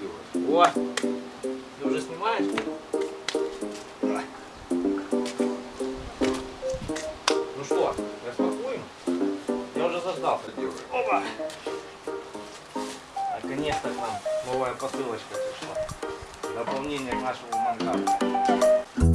Делаешь? О! Ты уже снимаешь? Ну что, распакуем? Я уже заждался. Делаешь? Опа! Наконец-то к нам новая посылочка пришла. Дополнение к нашему мангалу.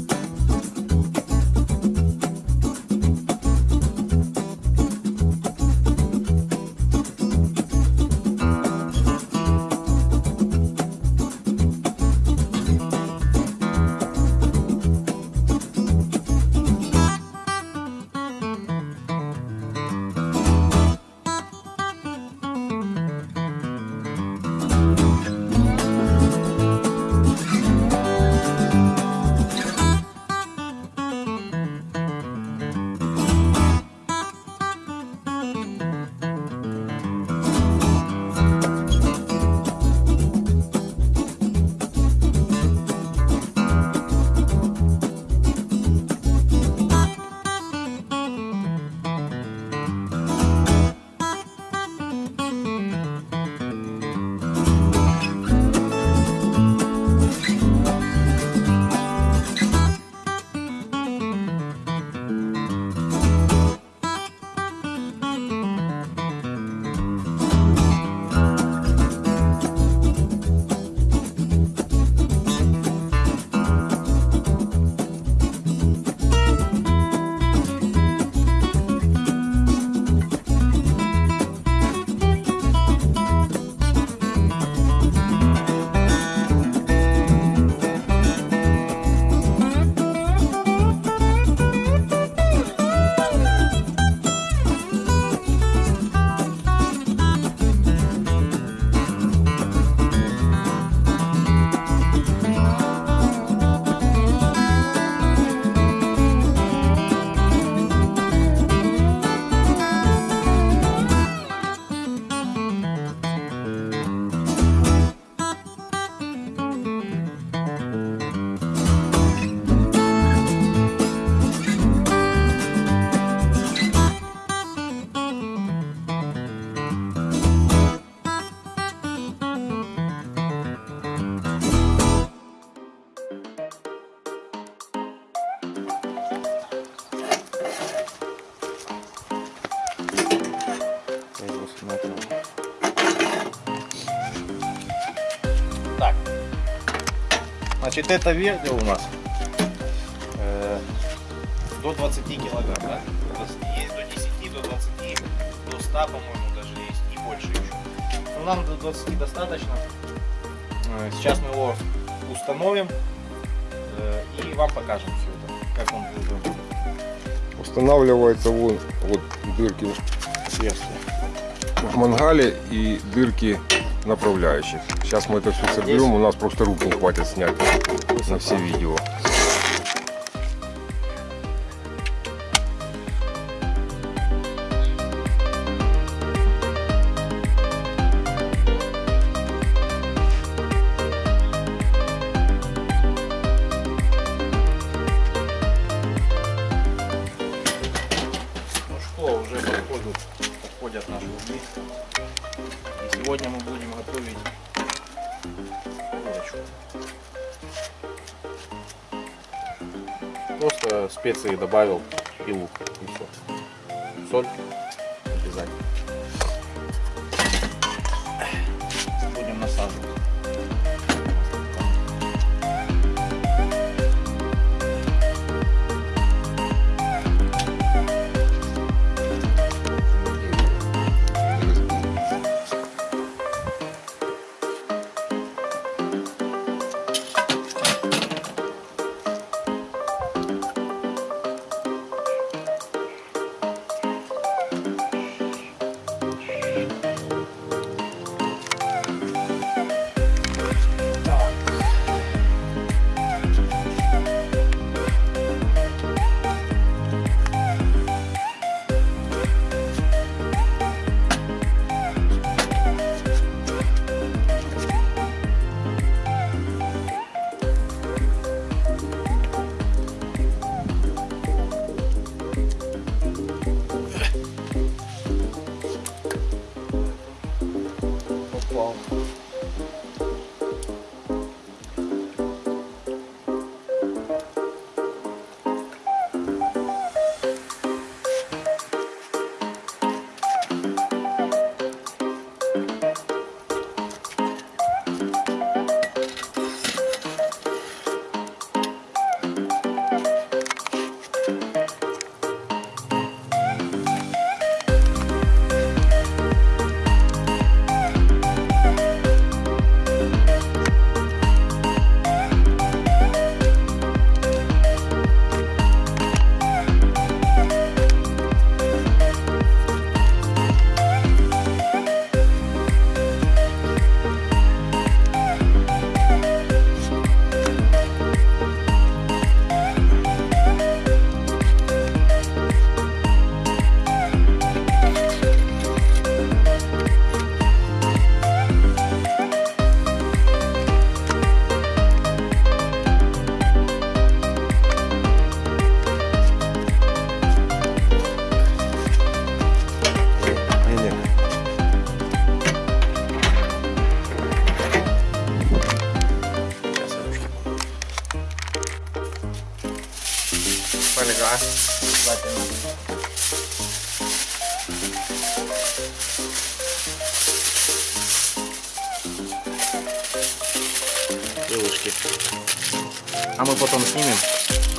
Значит, это вердел у нас э, до 20 килограмм, да? До 20. Есть до 10, до 20, до 100, по-моему, даже есть, и больше еще. Но нам до 20 достаточно. Э, Сейчас мы его установим э, и вам покажем все это, как он будет Устанавливается вон вот дырки отверстие. в мангале и дырки направляющих. Сейчас мы это все соберем, у нас просто рук не хватит снять на все видео. Просто специи добавил и лук, и все. Соль крылышки. А мы потом снимем.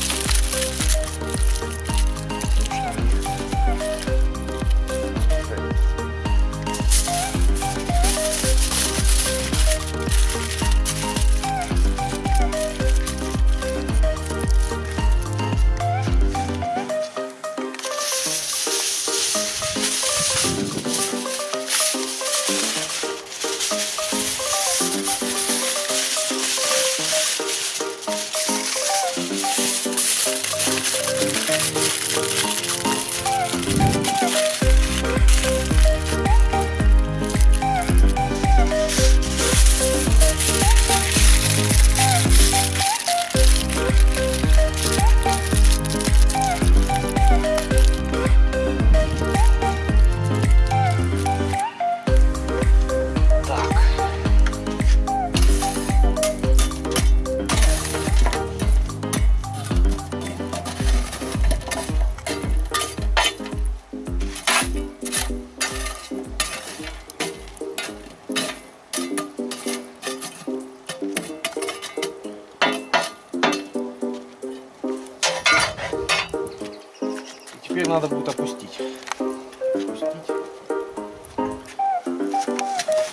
Теперь надо будет опустить. Опустить.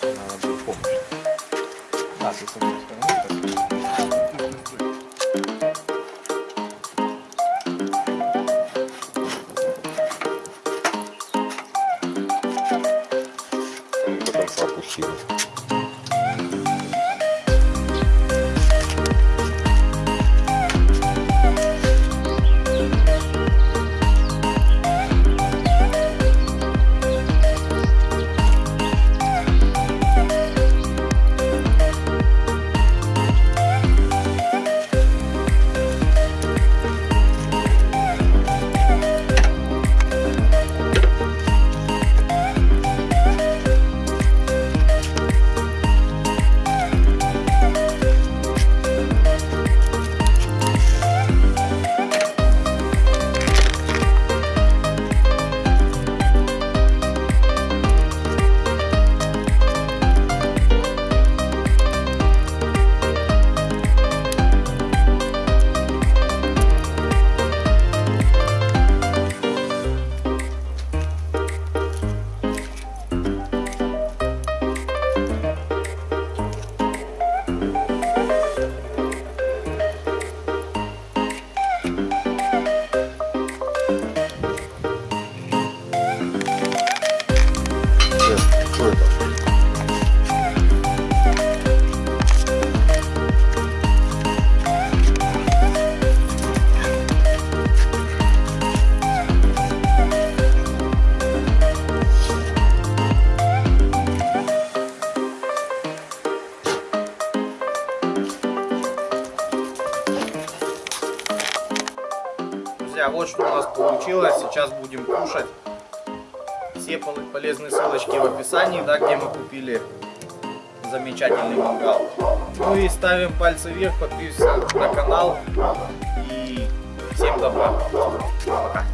Надо будет помощь. Да, с этой стороны. Получилось. Сейчас будем кушать. Все пол- полезные ссылочки в описании, да, где мы купили замечательный мангал. Ну и ставим пальцы вверх, подписываемся на канал. И всем добра. Пока.